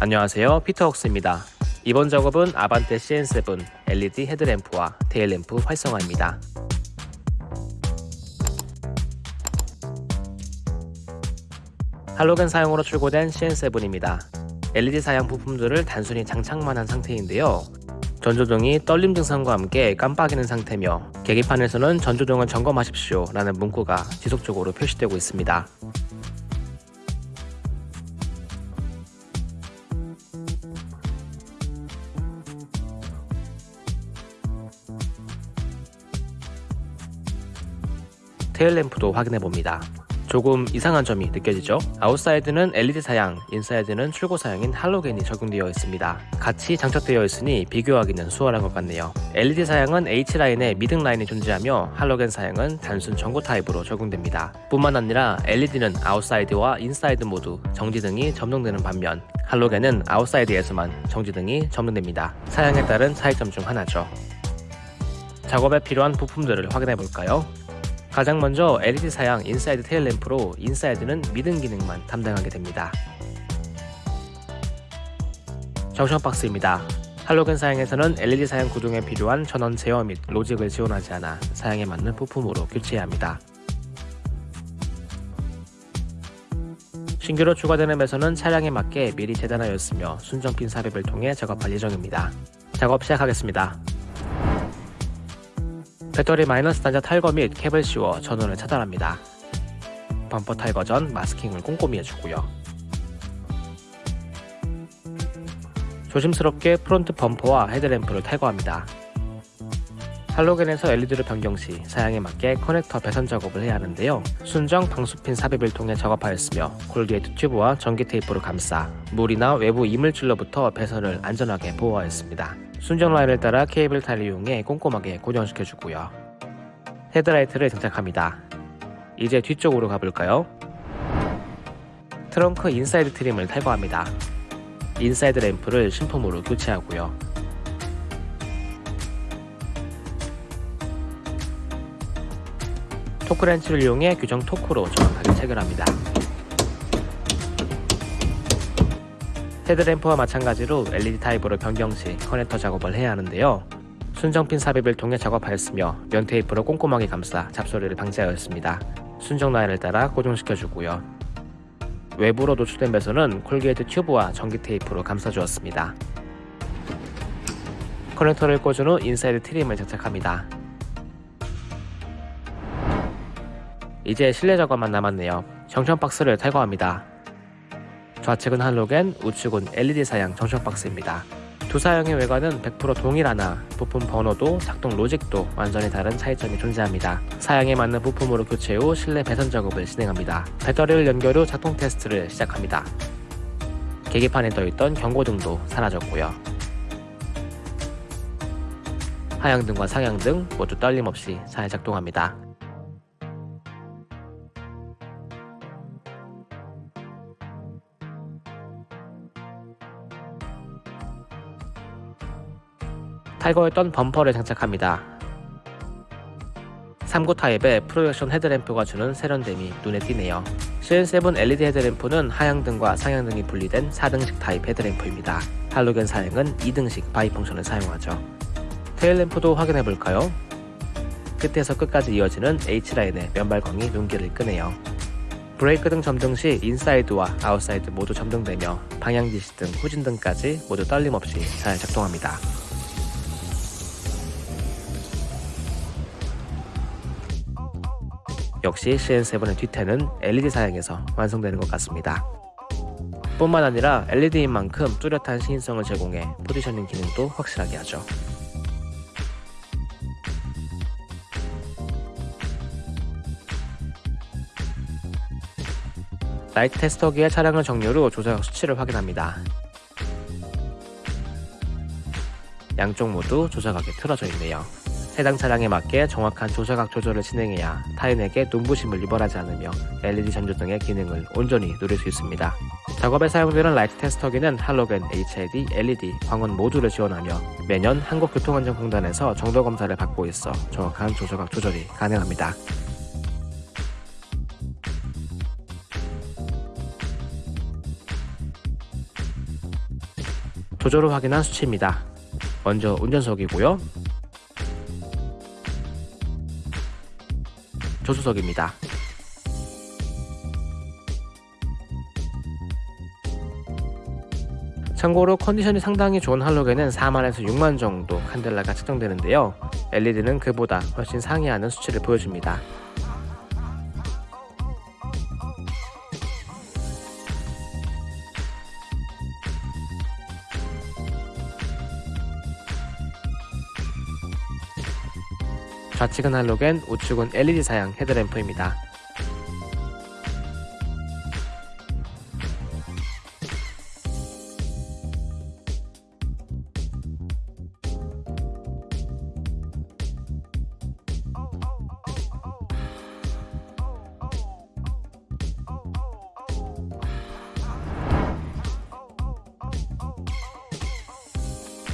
안녕하세요. 피터웍스입니다. 이번 작업은 아반떼 CN7 LED 헤드램프와 테일램프 활성화입니다. 할로겐 사용으로 출고된 CN7입니다. LED 사양 부품들을 단순히 장착만 한 상태인데요. 전조등이 떨림 증상과 함께 깜빡이는 상태며 계기판에서는 전조등을 점검하십시오 라는 문구가 지속적으로 표시되고 있습니다 테일램프도 확인해봅니다. 조금 이상한 점이 느껴지죠? 아웃사이드는 LED 사양, 인사이드는 출고 사양인 할로겐이 적용되어 있습니다. 같이 장착되어 있으니 비교하기는 수월한 것 같네요. LED 사양은 H라인에 미등 라인이 존재하며 할로겐 사양은 단순 전구 타입으로 적용됩니다. 뿐만 아니라 LED는 아웃사이드와 인사이드 모두 정지등이 점등되는 반면 할로겐은 아웃사이드에서만 정지등이 점등됩니다. 사양에 따른 차이점 중 하나죠. 작업에 필요한 부품들을 확인해 볼까요? 가장 먼저 LED 사양 인사이드 테일 램프로 인사이드는 미등 기능만 담당하게 됩니다. junction box입니다. 할로겐 사양에서는 LED 사양 구동에 필요한 전원 제어 및 로직을 지원하지 않아 사양에 맞는 부품으로 교체해야 합니다. 신규로 추가되는 배선은 차량에 맞게 미리 재단하였으며 순정핀 삽입을 통해 작업할 예정입니다. 작업 시작하겠습니다. 배터리 마이너스 단자 탈거 및 캡을 씌워 전원을 차단합니다. 범퍼 탈거 전 마스킹을 꼼꼼히 해주고요. 조심스럽게 프론트 범퍼와 헤드램프를 탈거합니다. 할로겐에서 LED를 변경 시 사양에 맞게 커넥터 배선 작업을 해야 하는데요. 순정 방수핀 삽입을 통해 작업하였으며 corrugate 튜브와 전기 테이프로 감싸 물이나 외부 이물질로부터 배선을 안전하게 보호하였습니다. 순정 라인을 따라 cable tie를 이용해 꼼꼼하게 고정시켜주고요. 헤드라이트를 장착합니다. 이제 뒤쪽으로 가볼까요? 트렁크 인사이드 trim을 탈거합니다. 인사이드 램프를 신품으로 교체하고요. 토크렌치를 이용해 규정 토크로 정확하게 체결합니다. 헤드램프와 마찬가지로 LED 타입으로 변경 시 커넥터 작업을 해야 하는데요. 순정핀 삽입을 통해 작업하였으며 면 테이프로 꼼꼼하게 감싸 잡소리를 방지하였습니다. 순정 라인을 따라 고정시켜주고요. 외부로 노출된 배선은 corrugate 튜브와 전기 테이프로 감싸주었습니다. 커넥터를 꽂은 후 인사이드 trim을 장착합니다. 이제 실내 작업만 남았네요. junction box를 탈거합니다. 좌측은 할로겐, 우측은 LED 사양 junction box입니다. 두 사양의 외관은 100% 동일하나 부품 번호도 작동 로직도 완전히 다른 차이점이 존재합니다. 사양에 맞는 부품으로 교체 후 실내 배선 작업을 진행합니다. 배터리를 연결 후 작동 테스트를 시작합니다. 계기판에 떠있던 경고등도 사라졌고요. 하향등과 상향등 모두 떨림없이 잘 작동합니다. 탈거했던 범퍼를 장착합니다. 3구 타입의 프로젝션 헤드램프가 주는 세련됨이 눈에 띄네요. CN7 LED 헤드램프는 하향등과 상향등이 분리된 4등식 타입 헤드램프입니다. 할로겐 사양은 2등식 bi-function을 사용하죠. 테일램프도 확인해볼까요? 끝에서 끝까지 이어지는 H라인의 면발광이 눈길을 끄네요. 브레이크 등 점등 시 인사이드와 아웃사이드 모두 점등되며 방향지시 등 후진등까지 모두 떨림없이 잘 작동합니다. 역시 CN7의 뒤태는 LED 사양에서 완성되는 것 같습니다. 뿐만 아니라 LED인 만큼 뚜렷한 시인성을 제공해 포지셔닝 기능도 확실하게 하죠. 라이트 테스터기에 차량을 정렬 후 조사각 수치를 확인합니다. 양쪽 모두 조사각이 틀어져 있네요. 해당 차량에 맞게 정확한 조사각 조절을 진행해야 타인에게 눈부심을 유발하지 않으며 LED 전조 등의 기능을 온전히 누릴 수 있습니다. 작업에 사용되는 라이트 테스터기는 할로겐, HID, LED, 광원 모두를 지원하며 매년 한국교통안전공단에서 정도 검사를 받고 있어 정확한 조사각 조절이 가능합니다. 조조로 확인한 수치입니다. 먼저 운전석이고요. 조수석입니다. 참고로 컨디션이 상당히 좋은 할로겐은 4만에서 6만 정도 칸델라가 측정되는데요. LED는 그보다 훨씬 상회하는 수치를 보여줍니다. 좌측은 할로겐, 우측은 LED 사양 헤드램프입니다.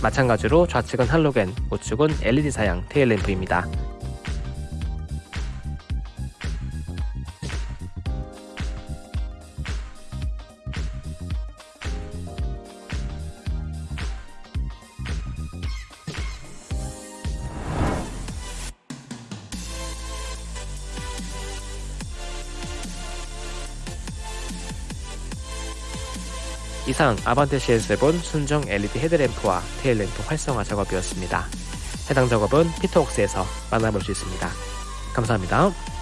마찬가지로 좌측은 할로겐, 우측은 LED 사양 테일램프입니다. 이상 아반떼 CL7 순정 LED 헤드램프와 테일램프 활성화 작업이었습니다. 해당 작업은 피터웍스에서 만나볼 수 있습니다. 감사합니다.